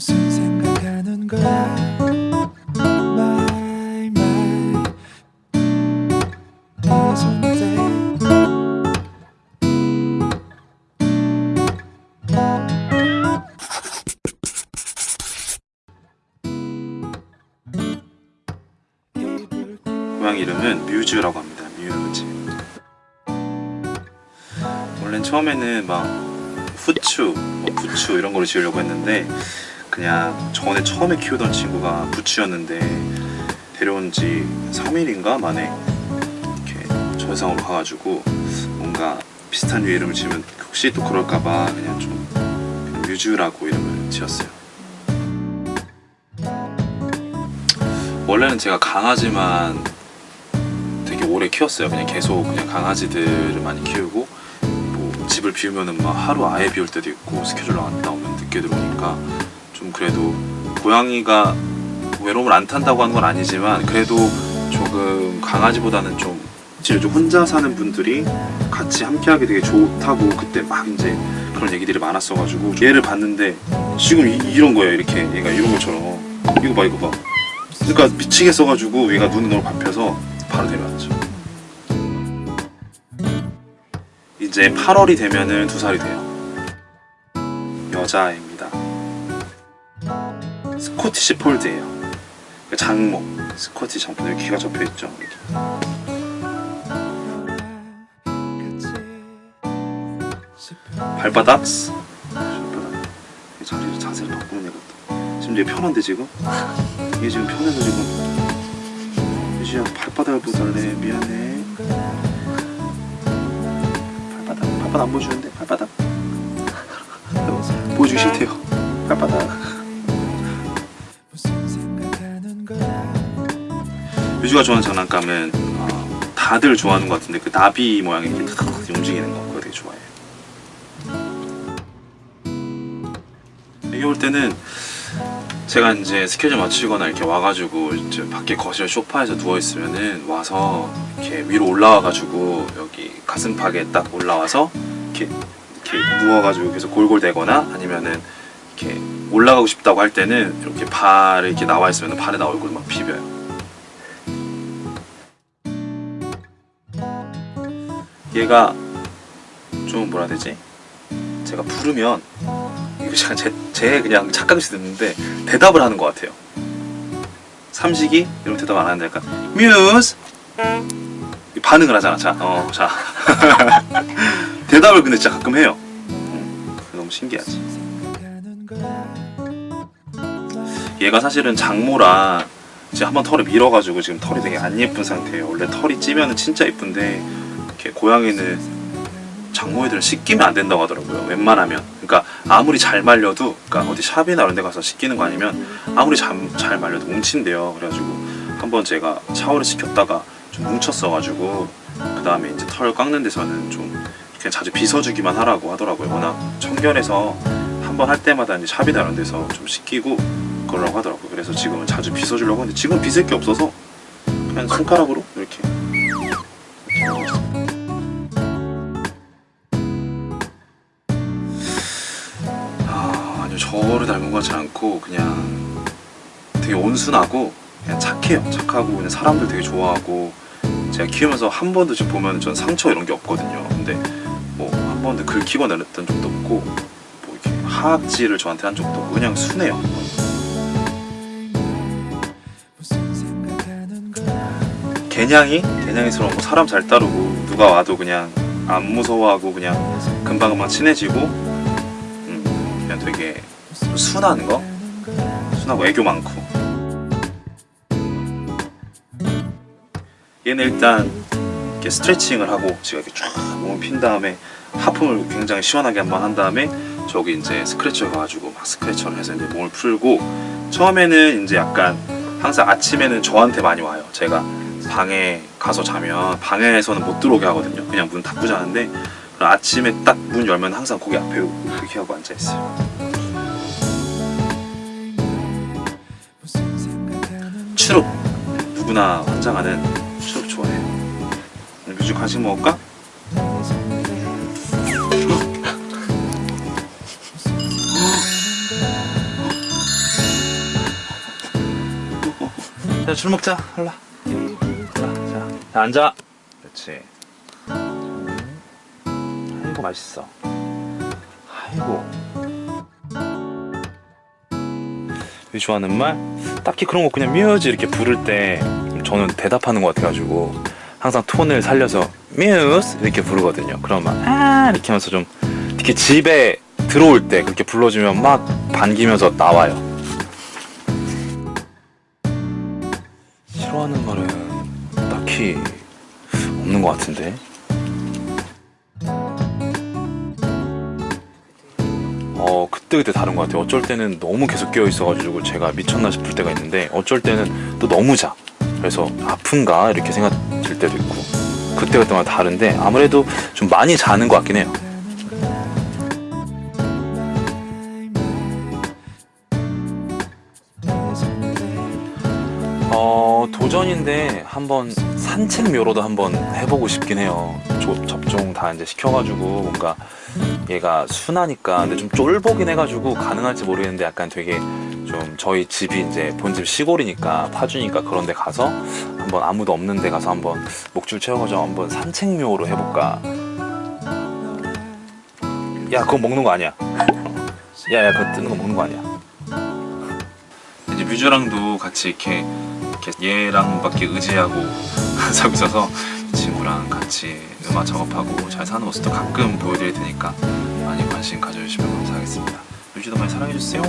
무슨 생각하는 거야 마이 마이 네 손때 고양이 이름은 뮤즈라고 합니다. 뮤즈. 원래는 처음에는 막 후추, 뭐 부추 이런 거를 지으려고 했는데 그냥 전에 처음에 키우던 친구가 부추였는데 데려온 지 3일인가 만에 이렇게 저세상으로 가가지고 뭔가 비슷한 류 이름을 지으면 혹시 또 그럴까봐 그냥 좀 그냥 뮤즈라고 이름을 지었어요. 원래는 제가 강아지만 되게 오래 키웠어요. 그냥 계속 그냥 강아지들을 많이 키우고 뭐 집을 비우면은 막 하루 아예 비울 때도 있고 스케줄 나갔다 오면 늦게 들어오니까 좀 그래도 고양이가 외로움을 안 탄다고 하는 건 아니지만 그래도 조금 강아지보다는 좀 실제 혼자 사는 분들이 같이 함께 하기 되게 좋다고 그때 막 이제 그런 얘기들이 많았어가지고 얘를 봤는데 지금 이, 이런 거예요 이렇게 얘가 이런 것처럼 이거 봐 이거 봐 그러니까 미치겠어가지고 얘가 눈이 너무 밟혀서 바로 데려왔죠. 이제 8월이 되면은 두 살이 돼요. 여자입니다. 스코티시 폴드예요. 장모. 스코티시 장모 여기 귀가 접혀 있죠. 이렇게. 발바닥. 자리를 자세를 바꾸는 애가 또. 지금 얘 편한데 지금? 얘 지금 편해서 지금 유지야 발바닥을 보달래 미안해 발바닥 발바닥 안 보여주는데 발바닥 보여주기 싫대요 발바닥 유주가 좋아하는 장난감은 어, 다들 좋아하는 것 같은데 그 나비 모양이 이렇게 탁 움직이는 거 그거 되게 좋아해요 이게 올 때는 제가 이제 스케줄 맞추거나 이렇게 와가지고 이제 밖에 거실 소파에서 누워 있으면은 와서 이렇게 위로 올라와가지고 여기 가슴팍에 딱 올라와서 이렇게 이렇게 누워가지고 계속 골골대거나 아니면은 이렇게 올라가고 싶다고 할 때는 이렇게 발에 이렇게 나와 있으면 발에다 얼굴 막 비벼요. 얘가 좀 뭐라 해야 되지? 제가 부르면 이거 제가 제, 제 그냥 착각일 수도 있는데 대답을 하는 것 같아요. 삼식이 이런 대답 안 하는데 약간 뮤즈 반응을 하잖아. 자, 어, 자 대답을 근데 진짜 가끔 해요. 음, 너무 신기하지. 얘가 사실은 장모라 이제 한번 털을 밀어가지고 지금 털이 되게 안 예쁜 상태예요. 원래 털이 찌면 은 진짜 예쁜데 이렇게 고양이는 장모 애들은 씻기면 안 된다고 하더라고요. 웬만하면. 그러니까 아무리 잘 말려도 그러니까 어디 샵이나 이런 데 가서 씻기는 거 아니면 아무리 잘, 잘 말려도 뭉친대요. 그래가지고 한번 제가 샤워를 시켰다가 좀 뭉쳤어가지고 그 다음에 이제 털 깎는 데서는 좀 그냥 자주 빗어주기만 하라고 하더라고요. 워낙 청결해서 한 번 할 때마다 이제 샵이나 이런 데서 좀 씻기고 그러라고 하더라고요. 그래서 지금은 자주 빗어주려고 하는데 지금 빗을 게 없어서 그냥 손가락으로 이렇게 저를 닮은 것 같지 않고 그냥 되게 온순하고 그냥 착해요. 착하고 그냥 사람들 되게 좋아하고 제가 키우면서 한 번도 지금 보면 전 상처 이런 게 없거든요. 근데 뭐 한 번도 긁히거나 이랬던 적도 없고 뭐 이렇게 하악질을 저한테 한 적도 없고 그냥 순해요. 개냥이? 개냥이스러운 거 사람 잘 따르고 누가 와도 그냥 안 무서워하고 그냥 금방금방 친해지고 음, 그냥 되게 좀 순한 거? 순하고 애교 많고. 얘는 일단 이렇게 스트레칭을 하고 제가 이렇게 쫙 몸을 핀 다음에 하품을 굉장히 시원하게 한 번 한 다음에 저기 이제 스크래쳐 가가지고 막 스크래쳐를 해서 이제 몸을 풀고 처음에는 이제 약간 항상 아침에는 저한테 많이 와요. 제가 방에 가서 자면 방에서는 못 들어오게 하거든요. 그냥 문 닫고 자는데 아침에 딱 문 열면 항상 거기 앞에 이렇게 하고 앉아있어요 시럽 누구나 환장하는 시럽 좋아해요 뮤직 간식 먹을까? 아. 자, 술 먹자. 할라. 자, 자, 앉아. 그렇지. 아이고, 맛있어. 아이고. 좋아하는 말? 딱히 그런 거 그냥 뮤즈 이렇게 부를 때 저는 대답하는 것 같아가지고 항상 톤을 살려서 뮤즈 이렇게 부르거든요. 그럼 막아 이렇게 하면서 좀 특히 집에 들어올 때 그렇게 불러주면 막 반기면서 나와요. 싫어하는 말은 딱히 없는 것 같은데. 그때그때 다른 것 같아요. 어쩔 때는 너무 계속 깨어 있어가지고 제가 미쳤나 싶을 때가 있는데 어쩔 때는 또 너무 자. 그래서 아픈가 이렇게 생각 들 때도 있고 그때그때마다 다른데 아무래도 좀 많이 자는 것 같긴 해요 한번 산책묘로도 한번 해보고 싶긴 해요. 조- 접종 다 이제 시켜가지고 뭔가 얘가 순하니까. 근데 좀 쫄보긴 해가지고 가능할지 모르겠는데 약간 되게 좀 저희 집이 이제 본집 시골이니까 파주니까 그런 데 가서 한번 아무도 없는 데 가서 한번 목줄 채워가지고 한번 산책묘로 해볼까. 야 그거 먹는 거 아니야. 야야 그거 뜨는 거 먹는 거 아니야. 이제 뮤즈랑도 같이 이렇게, 이렇게 얘랑밖에 의지하고 살고 있어서 이 친구랑 같이 음악 작업하고 잘 사는 모습도 가끔 보여드릴 테니까 많이 관심 가져주시면 감사하겠습니다. 뮤즈도 많이 사랑해주세요.